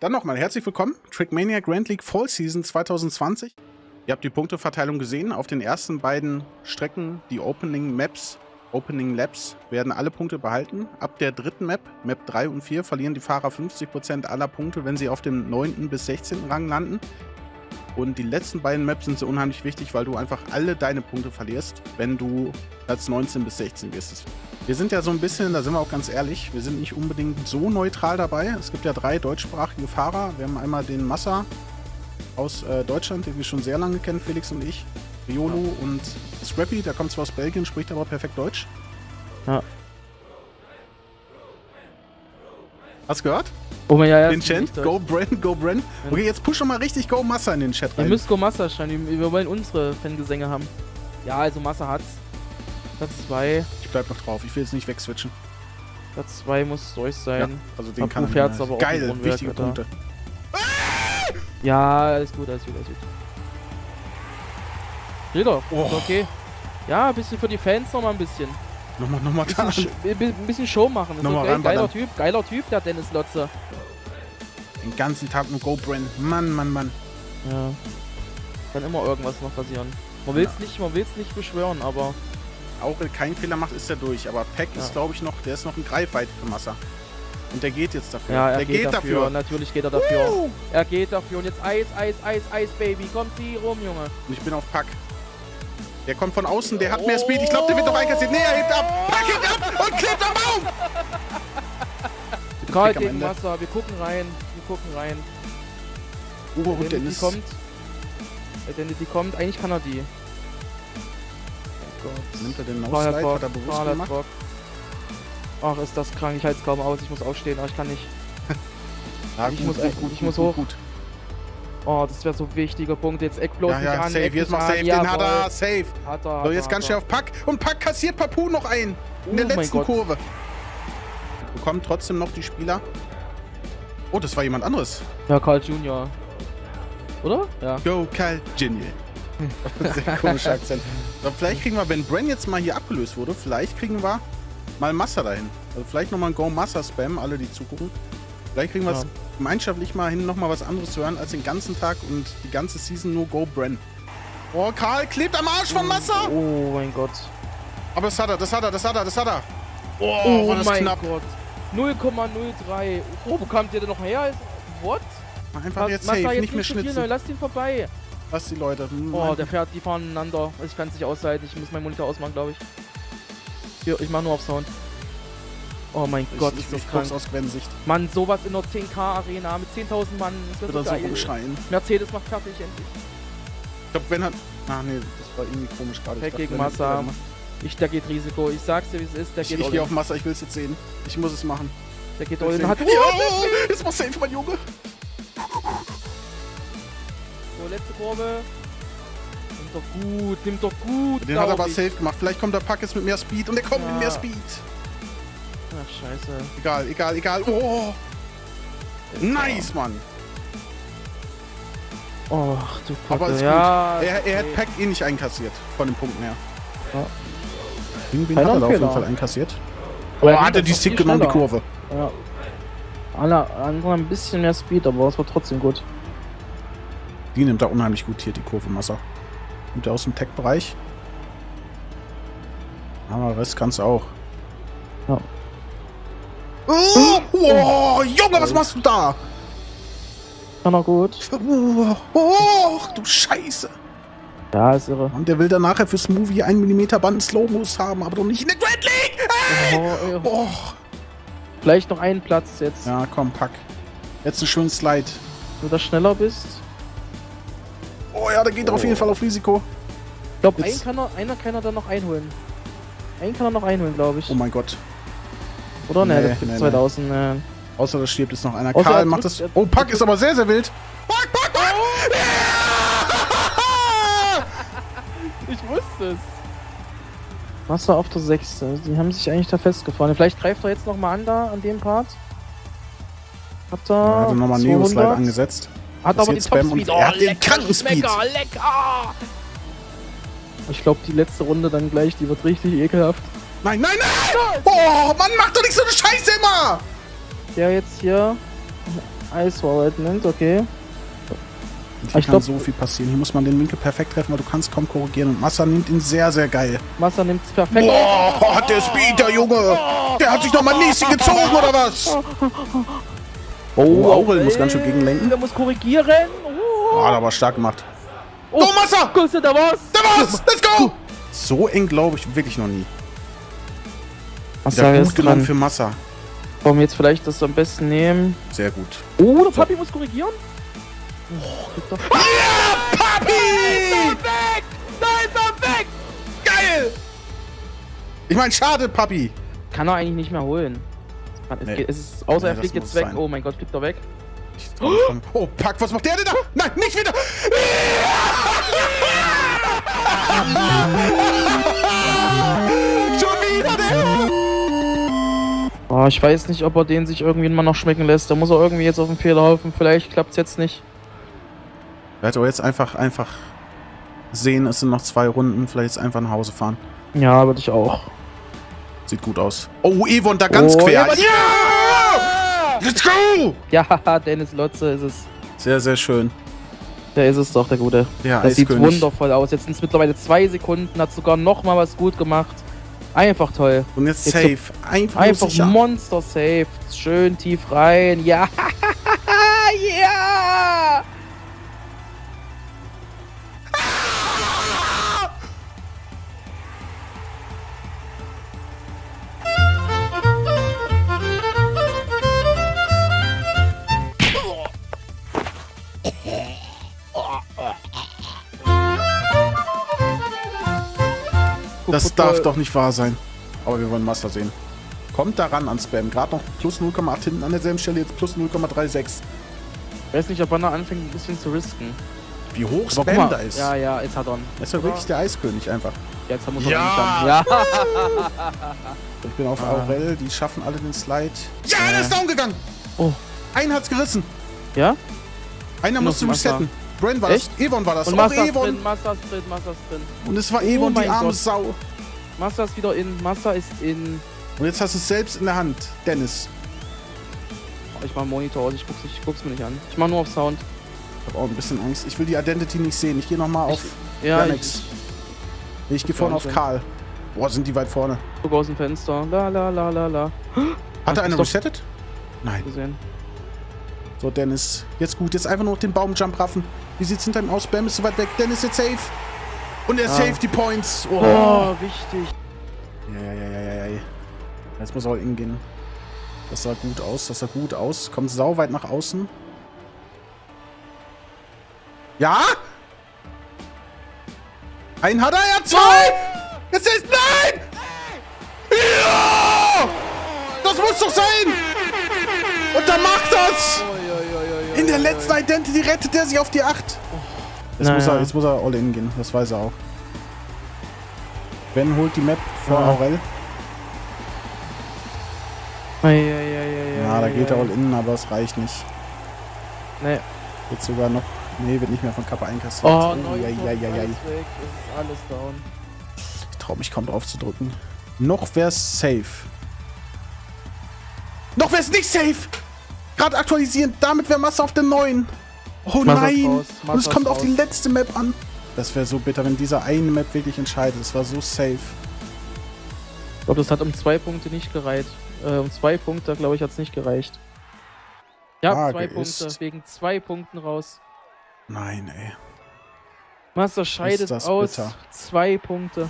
Dann nochmal herzlich willkommen. Trickmania Grand League Fall Season 2020. Ihr habt die Punkteverteilung gesehen. Auf den ersten beiden Strecken, die Opening Maps, Opening Laps, werden alle Punkte behalten. Ab der dritten Map, Map 3 und 4, verlieren die Fahrer 50% aller Punkte, wenn sie auf dem 9. bis 16. Rang landen. Und die letzten beiden Maps sind so unheimlich wichtig, weil du einfach alle deine Punkte verlierst, wenn du Platz 19 bis 16 bist. Wir sind ja so ein bisschen, da sind wir auch ganz ehrlich, wir sind nicht unbedingt so neutral dabei. Es gibt ja drei deutschsprachige Fahrer. Wir haben einmal den Massa aus äh, Deutschland, den wir schon sehr lange kennen, Felix und ich. Riolo ja. und Scrappy, der kommt zwar aus Belgien, spricht aber perfekt Deutsch. Ja. Hast du gehört? Oh mein, ja, ja. Den Chat. Go Bren, go Bren. Okay, jetzt push doch mal richtig Go Massa in den Chat rein. Ihr müsst Go Massa schreiben. Wir wollen unsere Fangesänge haben. Ja, also Massa hat's. Platz 2. Ich bleib noch drauf. Ich will jetzt nicht wegswitchen. Platz 2 muss durch sein. Ja, also den Papu kann fährt's aber Geil, auch wichtige Alter. Punkte. Ja, alles gut, alles gut, alles gut. Jeder, oh. okay. Ja, ein bisschen für die Fans nochmal ein bisschen. Nochmal, nochmal da. Ein bisschen Show machen. Das nochmal okay. Geiler Typ, geiler Typ, der Dennis Lotze. Den ganzen Tag nur GoBren. Mann, Mann, Mann. Ja. Kann immer irgendwas noch passieren. Man will es ja. nicht, man will's nicht beschwören, aber. Auch wenn keinen Fehler macht, ist er durch. Aber Peck ja. ist, glaube ich, noch, der ist noch ein Greifweit für Massa. Und der geht jetzt dafür. Ja, er der geht, geht dafür. dafür. Natürlich geht er dafür. Uh. Er geht dafür. Und jetzt Eis, Eis, Eis, Eis, Baby. Kommt sie rum, Junge. Und ich bin auf Pack. Der kommt von außen, der hat mehr Speed. Ich glaube, der wird doch einkassiert. Nee, er hebt ab. Pack hebt ab und klebt am Baum. Karl gegen Wasser. Wir gucken rein. Wir gucken rein. Oh, und Dennis. kommt. Identity kommt. Eigentlich kann er die. Oh Gott. Nimmt er den No-Slide? Hat er bewusst gemacht? Bock. Ach, ist das krank. Ich halte es kaum aus. Ich muss aufstehen, aber ich kann nicht. ja, ich, gut, muss, gut, gut, ich muss hoch. Gut. Oh, das wäre so ein wichtiger Punkt. Jetzt Eck bloß ja, ja, nicht an. Safe, jetzt mach safe. Den hat er. Safe. Hat er, so, jetzt ganz schnell auf Pack. Und Pack kassiert Papu noch ein. In oh der letzten Kurve. Bekommen trotzdem noch die Spieler. Oh, das war jemand anderes. Ja, Carl Junior. Oder? Ja. Go, Carl Junior. Sehr komischer Akzent. So, vielleicht kriegen wir, wenn Bren jetzt mal hier abgelöst wurde, vielleicht kriegen wir mal Massa dahin. Also vielleicht nochmal ein Go Massa Spam, alle die zugucken. Vielleicht kriegen wir es ja. gemeinschaftlich mal hin, nochmal was anderes zu hören, als den ganzen Tag und die ganze Season nur Go Bren. Oh, Karl klebt am Arsch von Massa! Oh mein Gott. Aber das hat er, das hat er, das hat er, das hat er. Oh, oh war das mein knapp. Gott. 0,03. Oh, wo kam der denn noch her? What? Einfach jetzt Massa safe, jetzt nicht mehr schnitzen. Viel, lass ihn vorbei. Lass die Leute. Oh, der fährt, die fahren einander. Also ich kann es nicht aushalten. Ich muss meinen Monitor ausmachen, glaube ich. Hier, ich mach nur auf Sound. Oh mein ich, Gott, ist das krank. aus Gwen-Sicht. Mann, sowas in der 10k-Arena mit 10.000 Mann. Das wird so geil. umschreien. Mercedes macht fertig endlich. Ich glaube, Gwen hat... Ach nee, das war irgendwie komisch gerade. Pack gegen Massa. Ich, der geht Risiko. Ich sag's dir, wie es ist. Der ich, geht Ich gehe auf Massa, ich will es jetzt sehen. Ich muss es machen. Der geht all in. Hat... Oh, jetzt muss safe, mein Junge. So, letzte Kurve. Nimmt doch gut, nimmt doch gut. Den hat er aber safe gemacht. Vielleicht kommt der Pack jetzt mit mehr Speed und er kommt ja. mit mehr Speed. Ach, scheiße. Egal, egal, egal. Oh! Nice, Mann! Oh, du Kacke. Aber ist ja, gut. Er, er hat Pack eh nicht einkassiert, von den Punkten her. Ja. Wen hat er auf jeden Fall einkassiert? Aber oh, hat er die Stick genommen, die Kurve. Ja. Anderen ein bisschen mehr Speed, aber es war trotzdem gut. Die nimmt da unheimlich gut hier, die Kurve Masser. Kommt der aus dem Tech-Bereich. Aber Rest kannst du auch. Ja. Oh, oh, Junge, was machst du da? Kann er gut. Oh, oh, du Scheiße. Ja, ist irre. Und der will dann nachher fürs Movie 1 mm Band Slow-Mos haben, aber doch nicht in der Grand League. Hey. Oh, oh. Vielleicht noch einen Platz jetzt. Ja, komm, pack. Jetzt einen schönen Slide. Wenn du da schneller bist. Oh ja, der geht oh. auf jeden Fall auf Risiko. Ich glaube, einen kann er, einer kann er dann noch einholen. Einen kann er noch einholen, glaube ich. Oh mein Gott. Oder? Nee, nee, nee 2000. Nee. Äh. Außer da stirbt jetzt noch einer. Außer Karl macht das. Oh, Pack ist aber sehr, sehr wild. Pack, Pack, Pack! Oh. ich wusste es. Wasser auf der 6. Die haben sich eigentlich da festgefahren. Vielleicht greift er jetzt nochmal an da, an dem Part. Hat er. Ja, hat er nochmal Neo-Slide angesetzt. Hat aber den Top-Speed. Oh, er hat den kranken Speed. Lecker, lecker. Ich glaube, die letzte Runde dann gleich, die wird richtig ekelhaft. Nein, nein, nein! Oh, Mann, mach doch nicht so eine Scheiße immer! Der jetzt hier. Ice Wallet nimmt, okay. Hier Ich kann glaub- so viel passieren. Hier muss man den Winkel perfekt treffen, weil du kannst kaum korrigieren. Und Massa nimmt ihn sehr, sehr geil. Massa nimmt es perfekt. Boah, hat der Speed, der Junge. Der hat sich noch mal Nisi gezogen, oder was? Oh, Aurel muss ganz schön gegenlenken. Der muss korrigieren. Oh, Ah, aber stark gemacht. oh, Go, Massa! Grüße, da war's. Da war's! Let's go! So eng glaube ich wirklich noch nie. Massa ist genommen dran. für Massa. Wollen wir jetzt vielleicht das am besten nehmen? Sehr gut. Oh, der Papi muss korrigieren. Oh, doch. Papi! weg! Da ist er weg! Geil! Ich meine, schade, Papi. Kann er eigentlich nicht mehr holen. Es, Nee. geht, es ist, außer Nee, er fliegt jetzt weg. sein. Oh mein Gott, fliegt er weg. Schon. Oh, Pack, was macht der denn da? Nein, nicht wieder! Schon Oh, ich weiß nicht, ob er den sich irgendwie mal noch schmecken lässt. Da muss er irgendwie jetzt auf den Fehlerhaufen. Vielleicht klappt's jetzt nicht. Er hat aber jetzt einfach, einfach sehen, es sind noch zwei Runden. Vielleicht jetzt einfach nach Hause fahren. Ja, würde ich auch. Sieht gut aus. Oh, Evon da ganz Oh, quer. Evon- ja! Let's go! Ja, Dennis Lotze ist es. Sehr, sehr schön. Der ist es doch, der Gute. Der Das sieht Eiskönig. wundervoll aus. Jetzt sind es mittlerweile zwei Sekunden, hat sogar noch mal was gut gemacht. Einfach toll. Und jetzt Jetzt safe. Einfach, Einfach. Monster safe. Schön tief rein. Ja. ja. Das darf doch nicht wahr sein. Aber wir wollen Master sehen. Kommt daran an Spam. Gerade noch plus 0,8 hinten an derselben Stelle, jetzt plus 0,36. Ich weiß nicht, ob er noch anfängt, ein bisschen zu risken. Wie hoch Aber Spam mal. da ist. Ja, ja, jetzt hat er. Das ist ja wirklich der Eiskönig einfach. Jetzt muss er Ja. haben. Ja. Ich bin auf Ah. Aurel, die schaffen alle den Slide. Ja, Äh. der ist down gegangen. Oh. Einen hat's gerissen. Ja? Einer musste resetten. Brand war Echt? das. Evon war das. Und Auch Massa ist Evon. drin, Massa ist drin, Massa ist drin. Und es war Oh Evon, die arme Gott. Sau. Massa ist wieder in, Massa ist in. Und jetzt hast du es selbst in der Hand. Dennis. Oh, ich mach Monitor aus, ich guck's, ich guck's mir nicht an. Ich mach nur auf Sound. Ich habe auch ein bisschen Angst. Ich will die Identity nicht sehen. Ich gehe nochmal auf. Ja, Gar ich, ich gehe vorne auf. Karl. Boah, sind die weit vorne. ich guck aus dem Fenster. La la la la la. Hat er Ach, eine ist doch- resettet? Nein. Gesehen. So, Dennis. Jetzt gut. Jetzt einfach nur noch den Baumjump raffen. Wie sieht's hinter ihm aus? Bam ist so weit weg. Dennis jetzt safe. Und er Ah. safe die Points. Oh. Oh, wichtig. Ja, ja, ja, ja, ja, ja. Jetzt muss er all in gehen. Das sah gut aus. Das sah gut aus. Kommt sau weit nach außen. Ja? Einen hat er, hat zwei! Jetzt ist... Nein! Ja! Das muss doch sein! Und er macht das! In der letzten Identity rettet er sich auf die 8. Jetzt, muss Naja. er, jetzt muss er all in gehen. Das weiß er auch. Ben holt die Map vor Ja. Aurel. Eieieiei. Ja, da geht er all in, aber es reicht nicht. Nee. Wird sogar noch. Nee, wird nicht mehr von Kappa einkassiert. Oh, neun ja, ja, ja, ja. ist alles down. Ich trau mich kaum drauf zu drücken. Noch wär's safe. Noch wär's nicht safe! Gerade aktualisieren, damit wäre Masse auf der 9. Oh ist nein! raus, Und es kommt ist auf die raus. letzte Map an. Das wäre so bitter, wenn dieser eine Map wirklich entscheidet. Es war so safe. Ich glaube, das hat um zwei Punkte nicht gereicht. Äh, um zwei Punkte, glaube ich, hat es nicht gereicht. Ja, Frage zwei Punkte. ist- Wegen zwei Punkten raus. Nein, ey. Master scheidet aus. bitter. Zwei Punkte.